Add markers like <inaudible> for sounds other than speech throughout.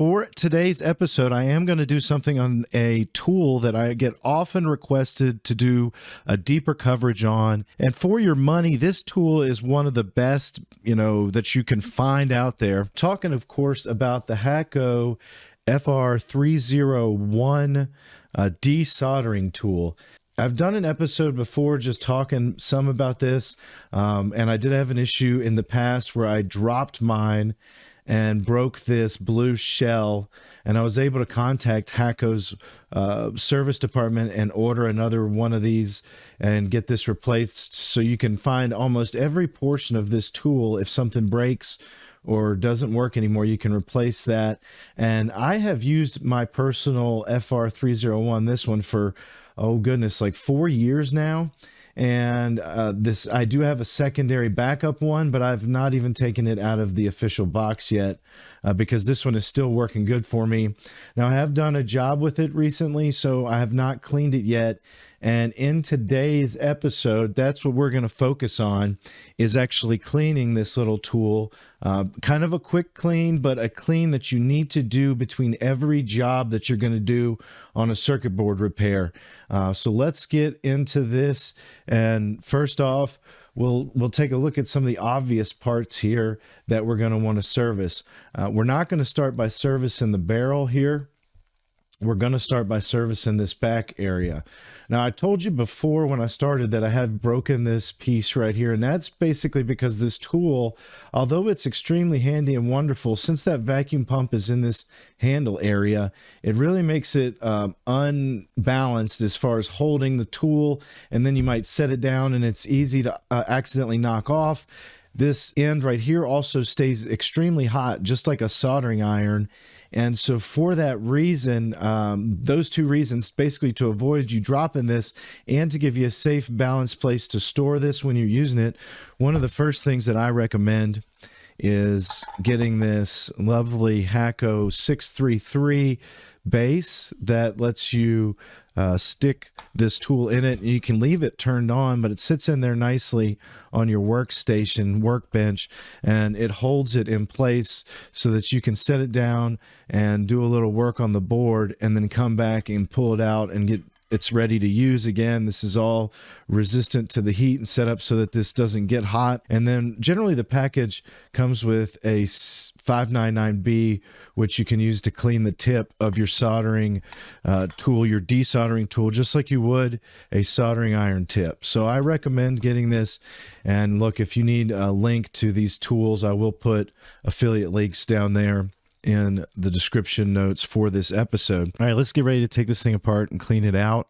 For today's episode, I am going to do something on a tool that I get often requested to do a deeper coverage on. And for your money, this tool is one of the best, you know, that you can find out there. Talking, of course, about the Hakko FR301 uh, desoldering tool. I've done an episode before just talking some about this, um, and I did have an issue in the past where I dropped mine and broke this blue shell, and I was able to contact Hakko's uh, service department and order another one of these and get this replaced. So you can find almost every portion of this tool if something breaks or doesn't work anymore, you can replace that. And I have used my personal FR301, this one for oh goodness, like four years now. And uh, this, I do have a secondary backup one, but I've not even taken it out of the official box yet uh, because this one is still working good for me. Now, I have done a job with it recently, so I have not cleaned it yet. And in today's episode, that's what we're going to focus on is actually cleaning this little tool. Uh, kind of a quick clean, but a clean that you need to do between every job that you're going to do on a circuit board repair. Uh, so let's get into this. And first off, we'll we'll take a look at some of the obvious parts here that we're going to want to service. Uh, we're not going to start by servicing the barrel here we're going to start by servicing this back area. Now, I told you before when I started that I have broken this piece right here, and that's basically because this tool, although it's extremely handy and wonderful, since that vacuum pump is in this handle area, it really makes it um, unbalanced as far as holding the tool, and then you might set it down and it's easy to uh, accidentally knock off. This end right here also stays extremely hot, just like a soldering iron. And so, for that reason, um, those two reasons, basically to avoid you dropping this and to give you a safe, balanced place to store this when you're using it, one of the first things that I recommend is getting this lovely Hakko 633 base that lets you uh, stick this tool in it. And you can leave it turned on, but it sits in there nicely on your workstation, workbench, and it holds it in place so that you can set it down and do a little work on the board and then come back and pull it out and get it's ready to use again. This is all resistant to the heat and set up so that this doesn't get hot. And then generally the package comes with a 599B, which you can use to clean the tip of your soldering uh, tool, your desoldering tool, just like you would a soldering iron tip. So I recommend getting this. And look, if you need a link to these tools, I will put affiliate links down there in the description notes for this episode. All right, let's get ready to take this thing apart and clean it out.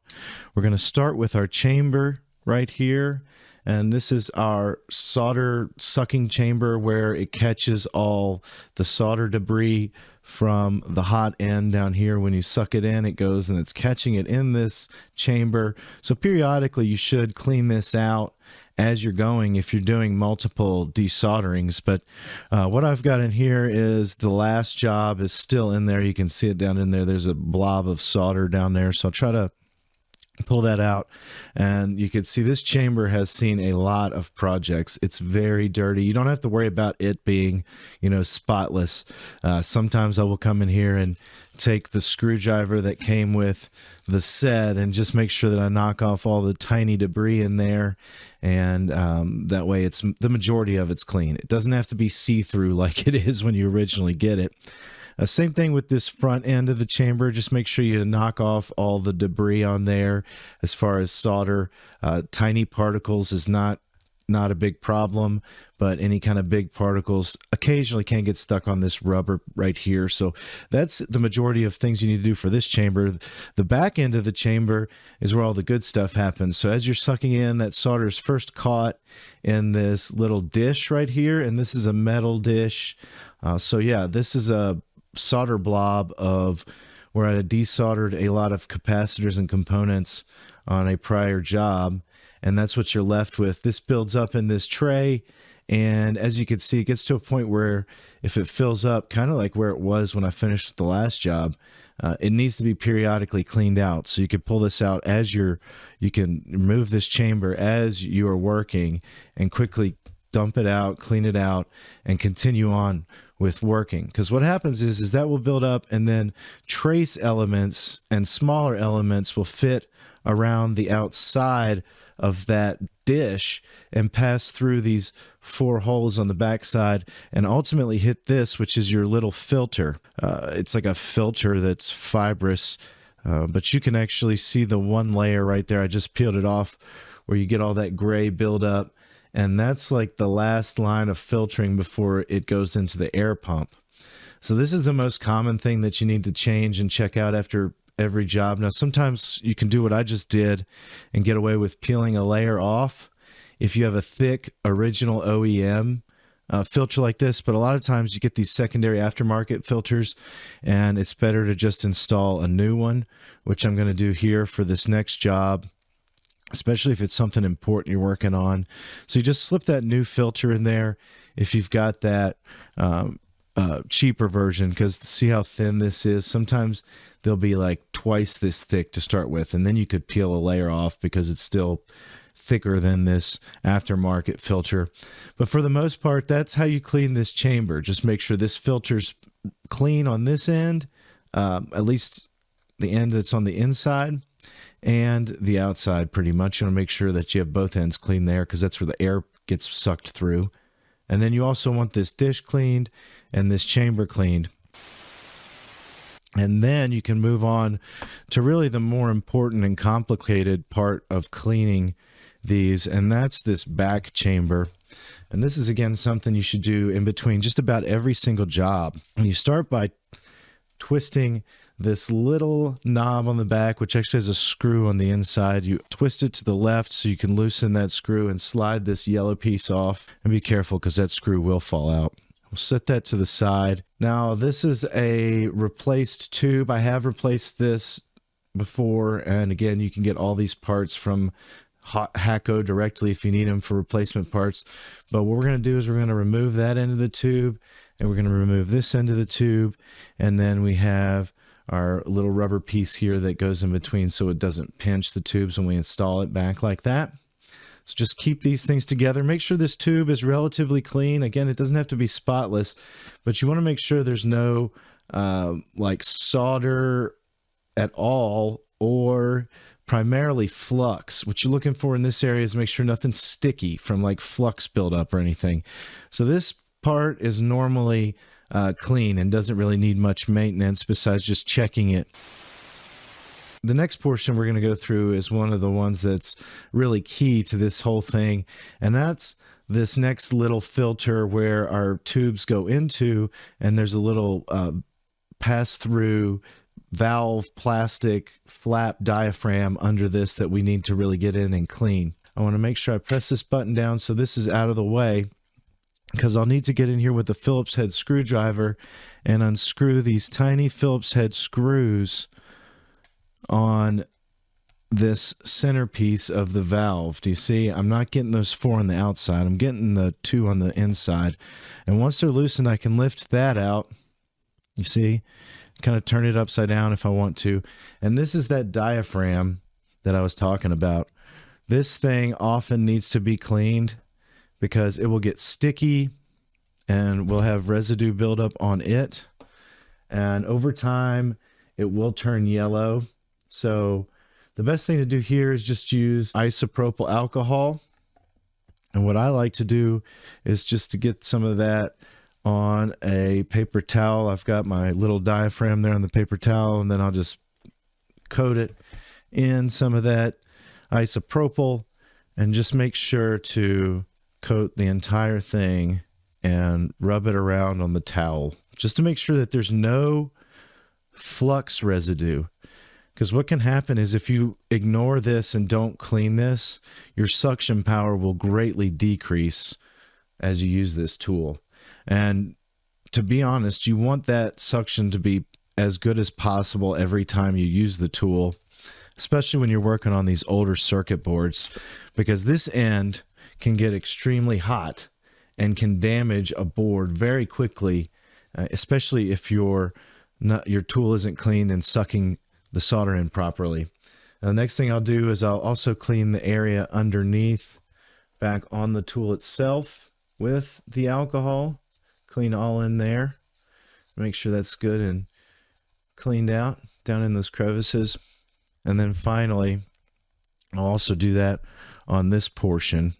We're going to start with our chamber right here. And this is our solder sucking chamber where it catches all the solder debris from the hot end down here. When you suck it in, it goes and it's catching it in this chamber. So periodically you should clean this out as you're going if you're doing multiple desolderings. But uh, what I've got in here is the last job is still in there. You can see it down in there. There's a blob of solder down there. So I'll try to pull that out and you can see this chamber has seen a lot of projects it's very dirty you don't have to worry about it being you know spotless uh, sometimes i will come in here and take the screwdriver that came with the set and just make sure that I knock off all the tiny debris in there and um, that way it's the majority of it's clean. It doesn't have to be see-through <laughs> like it is when you originally get it. Uh, same thing with this front end of the chamber. Just make sure you knock off all the debris on there as far as solder. Uh, tiny particles is not not a big problem, but any kind of big particles occasionally can get stuck on this rubber right here. So that's the majority of things you need to do for this chamber. The back end of the chamber is where all the good stuff happens. So as you're sucking in, that solder is first caught in this little dish right here, and this is a metal dish. Uh, so yeah, this is a solder blob of where I desoldered a lot of capacitors and components on a prior job and that's what you're left with. This builds up in this tray, and as you can see, it gets to a point where if it fills up, kind of like where it was when I finished the last job, uh, it needs to be periodically cleaned out. So you can pull this out as you're, you can remove this chamber as you are working and quickly dump it out, clean it out, and continue on with working. Because what happens is, is that will build up and then trace elements and smaller elements will fit around the outside of that dish and pass through these four holes on the backside and ultimately hit this, which is your little filter. Uh, it's like a filter that's fibrous, uh, but you can actually see the one layer right there. I just peeled it off where you get all that gray buildup. And that's like the last line of filtering before it goes into the air pump. So this is the most common thing that you need to change and check out after every job. Now, sometimes you can do what I just did and get away with peeling a layer off if you have a thick original OEM uh, filter like this, but a lot of times you get these secondary aftermarket filters and it's better to just install a new one, which I'm going to do here for this next job especially if it's something important you're working on. So you just slip that new filter in there if you've got that um, uh, cheaper version because see how thin this is. Sometimes they'll be like twice this thick to start with, and then you could peel a layer off because it's still thicker than this aftermarket filter. But for the most part, that's how you clean this chamber. Just make sure this filter's clean on this end, um, at least the end that's on the inside and the outside pretty much. You want to make sure that you have both ends clean there because that's where the air gets sucked through. And then you also want this dish cleaned and this chamber cleaned. And then you can move on to really the more important and complicated part of cleaning these, and that's this back chamber. And this is again something you should do in between just about every single job. And you start by twisting this little knob on the back, which actually has a screw on the inside. You twist it to the left so you can loosen that screw and slide this yellow piece off. And be careful because that screw will fall out. We'll set that to the side. Now, this is a replaced tube. I have replaced this before. And again, you can get all these parts from Hakko directly if you need them for replacement parts. But what we're going to do is we're going to remove that end of the tube and we're going to remove this end of the tube. And then we have our little rubber piece here that goes in between so it doesn't pinch the tubes when we install it back like that. So just keep these things together. Make sure this tube is relatively clean. Again, it doesn't have to be spotless, but you want to make sure there's no uh, like solder at all or primarily flux. What you're looking for in this area is make sure nothing's sticky from like flux buildup or anything. So this part is normally uh, clean and doesn't really need much maintenance besides just checking it. The next portion we're going to go through is one of the ones that's really key to this whole thing, and that's this next little filter where our tubes go into, and there's a little uh, pass through valve plastic flap diaphragm under this that we need to really get in and clean. I want to make sure I press this button down so this is out of the way because I'll need to get in here with the Phillips head screwdriver and unscrew these tiny Phillips head screws on this centerpiece of the valve. Do you see? I'm not getting those four on the outside. I'm getting the two on the inside. And once they're loosened, I can lift that out. You see? Kind of turn it upside down if I want to. And this is that diaphragm that I was talking about. This thing often needs to be cleaned because it will get sticky and we'll have residue buildup on it. And over time, it will turn yellow. So the best thing to do here is just use isopropyl alcohol. And what I like to do is just to get some of that on a paper towel. I've got my little diaphragm there on the paper towel, and then I'll just coat it in some of that isopropyl and just make sure to coat the entire thing and rub it around on the towel just to make sure that there's no flux residue. Because what can happen is if you ignore this and don't clean this, your suction power will greatly decrease as you use this tool. And to be honest, you want that suction to be as good as possible every time you use the tool, especially when you're working on these older circuit boards, because this end can get extremely hot and can damage a board very quickly, uh, especially if your not, your tool isn't clean and sucking the solder in properly. Now, the next thing I'll do is I'll also clean the area underneath back on the tool itself. with the alcohol. Clean all in there. Make sure that's good and cleaned out down in those crevices. And then finally, I'll also do that on this portion.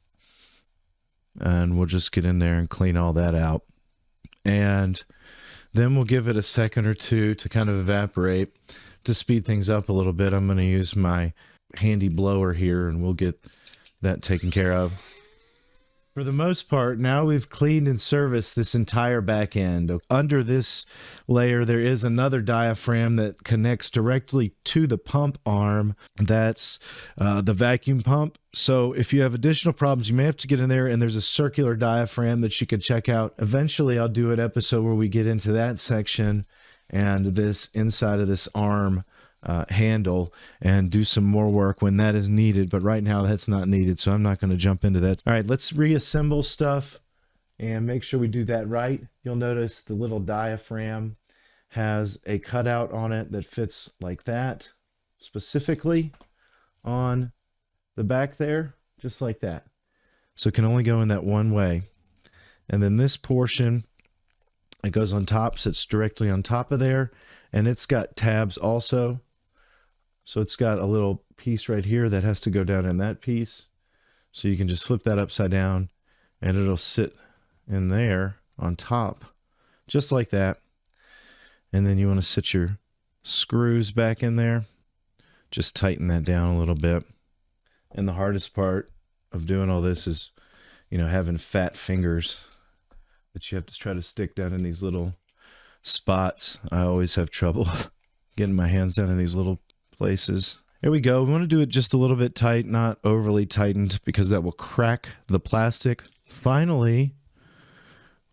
And we'll just get in there and clean all that out. And then we'll give it a second or two to kind of evaporate to speed things up a little bit. I'm going to use my handy blower here and we'll get that taken care of. For the most part, now we've cleaned and serviced this entire back end. Under this layer, there is another diaphragm that connects directly to the pump arm. That's uh, the vacuum pump. So if you have additional problems, you may have to get in there and there's a circular diaphragm that you can check out. Eventually, I'll do an episode where we get into that section and this inside of this arm uh, handle and do some more work when that is needed. But right now that's not needed, so I'm not going to jump into that. All right, let's reassemble stuff and make sure we do that right. You'll notice the little diaphragm has a cutout on it that fits like that, specifically on the back there, just like that. So it can only go in that one way. And then this portion, it goes on top, sits directly on top of there, and it's got tabs also so it's got a little piece right here that has to go down in that piece. So you can just flip that upside down and it'll sit in there on top, just like that. And then you want to sit your screws back in there. Just tighten that down a little bit. And the hardest part of doing all this is, you know, having fat fingers that you have to try to stick down in these little spots. I always have trouble <laughs> getting my hands down in these little places. Here we go. We want to do it just a little bit tight, not overly tightened because that will crack the plastic. Finally,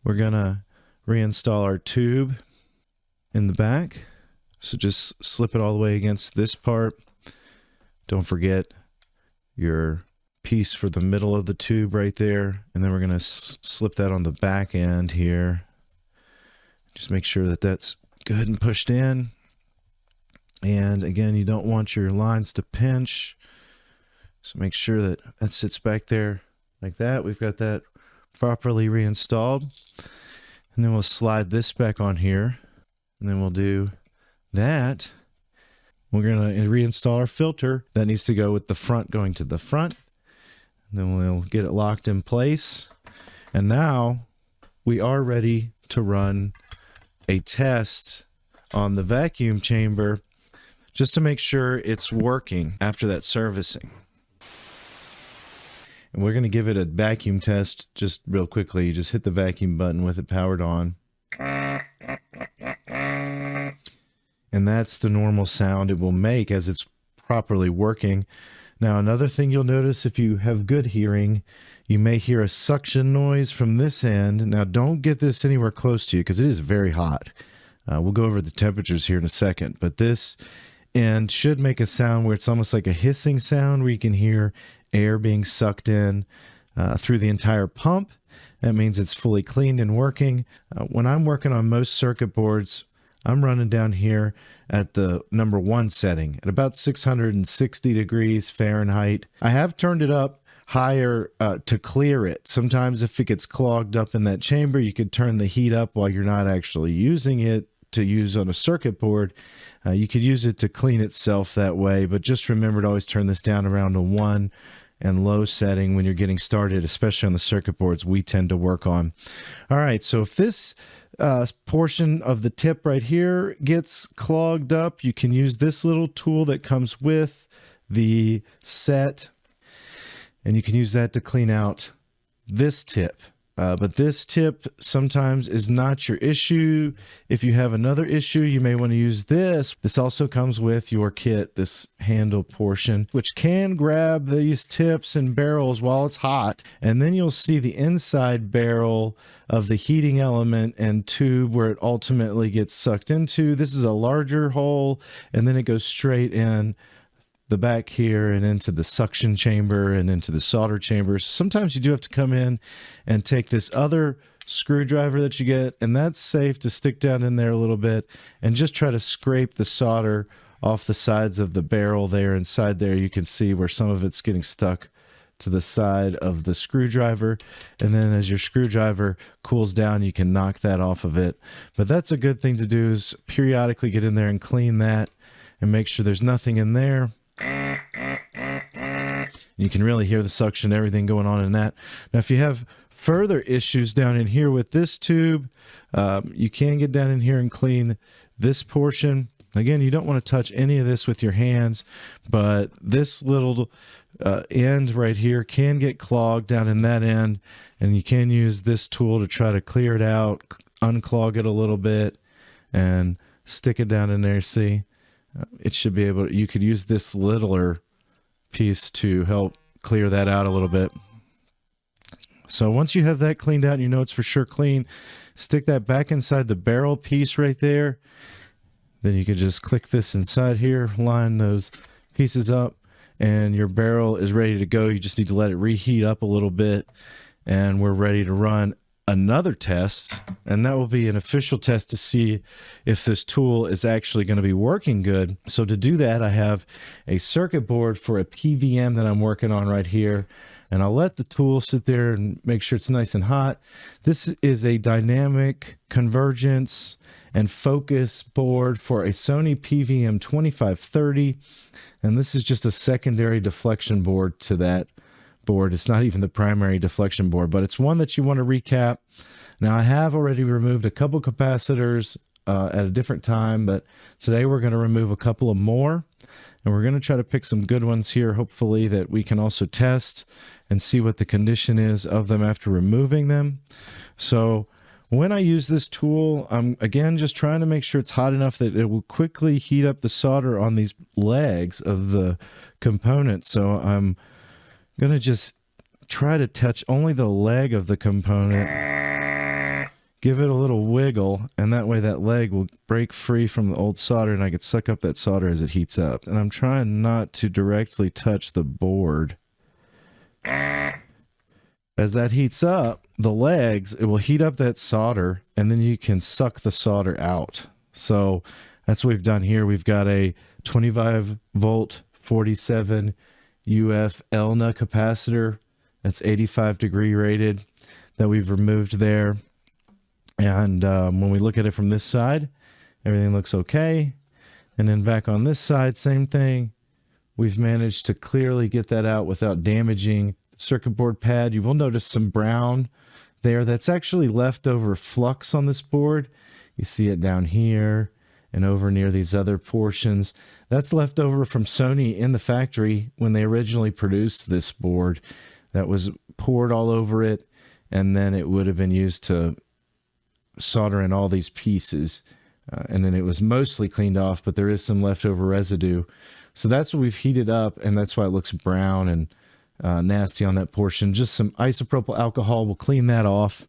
we're going to reinstall our tube in the back. So just slip it all the way against this part. Don't forget your piece for the middle of the tube right there. And then we're going to slip that on the back end here. Just make sure that that's good and pushed in. And again, you don't want your lines to pinch. So make sure that that sits back there like that. We've got that properly reinstalled. And then we'll slide this back on here. And then we'll do that. We're going to reinstall our filter. That needs to go with the front going to the front. And then we'll get it locked in place. And now we are ready to run a test on the vacuum chamber just to make sure it's working after that servicing. And we're going to give it a vacuum test just real quickly. You just hit the vacuum button with it powered on. And that's the normal sound it will make as it's properly working. Now, another thing you'll notice if you have good hearing, you may hear a suction noise from this end. Now, don't get this anywhere close to you because it is very hot. Uh, we'll go over the temperatures here in a second, but this and should make a sound where it's almost like a hissing sound where you can hear air being sucked in uh, through the entire pump. That means it's fully cleaned and working. Uh, when I'm working on most circuit boards, I'm running down here at the number one setting at about 660 degrees Fahrenheit. I have turned it up higher uh, to clear it. Sometimes if it gets clogged up in that chamber, you could turn the heat up while you're not actually using it to use on a circuit board uh, you could use it to clean itself that way, but just remember to always turn this down around a one and low setting when you're getting started, especially on the circuit boards we tend to work on. All right, so if this uh, portion of the tip right here gets clogged up, you can use this little tool that comes with the set, and you can use that to clean out this tip. Uh, but this tip sometimes is not your issue. If you have another issue, you may want to use this. This also comes with your kit, this handle portion, which can grab these tips and barrels while it's hot. And then you'll see the inside barrel of the heating element and tube where it ultimately gets sucked into. This is a larger hole, and then it goes straight in the back here and into the suction chamber and into the solder chambers. Sometimes you do have to come in and take this other screwdriver that you get, and that's safe to stick down in there a little bit and just try to scrape the solder off the sides of the barrel there inside there. You can see where some of it's getting stuck to the side of the screwdriver. And then as your screwdriver cools down, you can knock that off of it. But that's a good thing to do is periodically get in there and clean that and make sure there's nothing in there. You can really hear the suction, everything going on in that. Now, if you have further issues down in here with this tube, um, you can get down in here and clean this portion. Again, you don't want to touch any of this with your hands, but this little uh, end right here can get clogged down in that end, and you can use this tool to try to clear it out, unclog it a little bit, and stick it down in there. See, it should be able. To, you could use this littler piece to help clear that out a little bit. So once you have that cleaned out and you know it's for sure clean, stick that back inside the barrel piece right there. Then you can just click this inside here, line those pieces up, and your barrel is ready to go. You just need to let it reheat up a little bit, and we're ready to run another test, and that will be an official test to see if this tool is actually going to be working good. So to do that, I have a circuit board for a PVM that I'm working on right here, and I'll let the tool sit there and make sure it's nice and hot. This is a dynamic convergence and focus board for a Sony PVM 2530, and this is just a secondary deflection board to that board. It's not even the primary deflection board, but it's one that you want to recap. Now, I have already removed a couple capacitors uh, at a different time, but today we're going to remove a couple of more. And we're going to try to pick some good ones here, hopefully, that we can also test and see what the condition is of them after removing them. So when I use this tool, I'm again just trying to make sure it's hot enough that it will quickly heat up the solder on these legs of the components. So I'm going to just try to touch only the leg of the component, give it a little wiggle, and that way that leg will break free from the old solder and I could suck up that solder as it heats up. And I'm trying not to directly touch the board. As that heats up, the legs, it will heat up that solder and then you can suck the solder out. So that's what we've done here. We've got a 25 volt 47 UF ELNA capacitor that's 85 degree rated that we've removed there. And um, when we look at it from this side, everything looks okay. And then back on this side, same thing. We've managed to clearly get that out without damaging the circuit board pad. You will notice some brown there. That's actually leftover flux on this board. You see it down here and over near these other portions. That's left over from Sony in the factory when they originally produced this board. That was poured all over it, and then it would have been used to solder in all these pieces. Uh, and then it was mostly cleaned off, but there is some leftover residue. So that's what we've heated up, and that's why it looks brown and uh, nasty on that portion. Just some isopropyl alcohol will clean that off.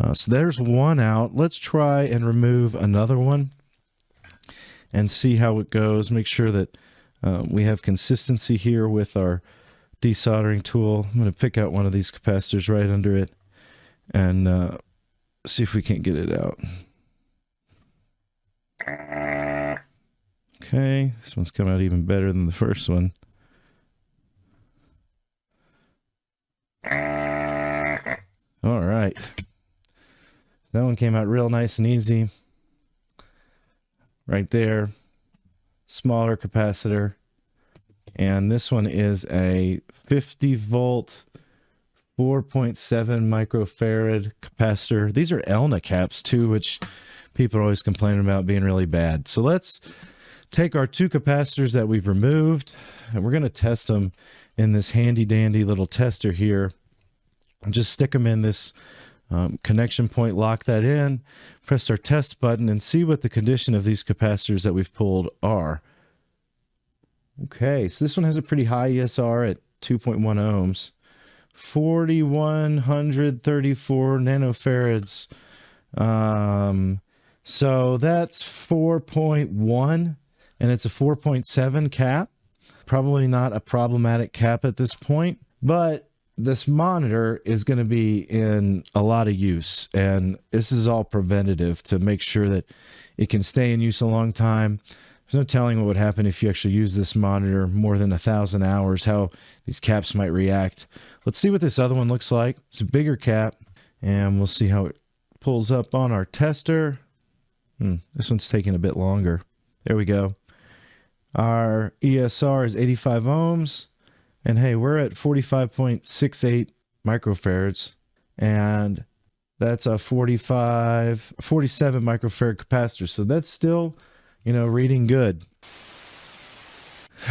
Uh, so there's one out. Let's try and remove another one and see how it goes. Make sure that uh, we have consistency here with our desoldering tool. I'm going to pick out one of these capacitors right under it and uh, see if we can't get it out. Okay, this one's coming out even better than the first one. All right. That one came out real nice and easy right there, smaller capacitor. And this one is a 50 volt, 4.7 microfarad capacitor. These are ELNA caps too, which people are always complaining about being really bad. So let's take our two capacitors that we've removed and we're going to test them in this handy dandy little tester here. And just stick them in this um, connection point, lock that in, press our test button, and see what the condition of these capacitors that we've pulled are. Okay, so this one has a pretty high ESR at 2.1 ohms. 4134 nanofarads. Um, so that's 4.1 and it's a 4.7 cap. Probably not a problematic cap at this point, but this monitor is going to be in a lot of use and this is all preventative to make sure that it can stay in use a long time there's no telling what would happen if you actually use this monitor more than a thousand hours, how these caps might react. Let's see what this other one looks like. It's a bigger cap, and we'll see how it pulls up on our tester. Hmm, this one's taking a bit longer. There we go. Our ESR is 85 ohms. And hey, we're at 45.68 microfarads. And that's a 45, 47 microfarad capacitor. So that's still, you know, reading good.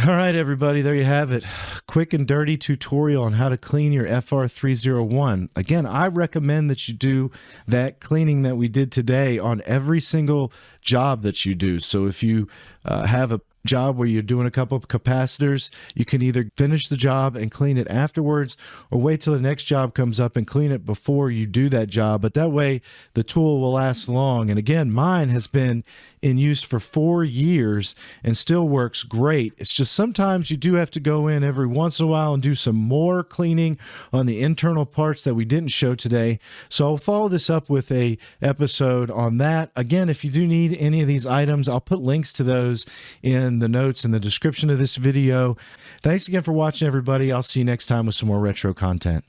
All right, everybody, there you have it. Quick and dirty tutorial on how to clean your FR301. Again, I recommend that you do that cleaning that we did today on every single job that you do. So if you uh, have a job where you're doing a couple of capacitors, you can either finish the job and clean it afterwards or wait till the next job comes up and clean it before you do that job. But that way the tool will last long. And again, mine has been in use for four years and still works great. It's just sometimes you do have to go in every once in a while and do some more cleaning on the internal parts that we didn't show today. So I'll follow this up with a episode on that. Again, if you do need any of these items, I'll put links to those in the notes in the description of this video. Thanks again for watching, everybody. I'll see you next time with some more retro content.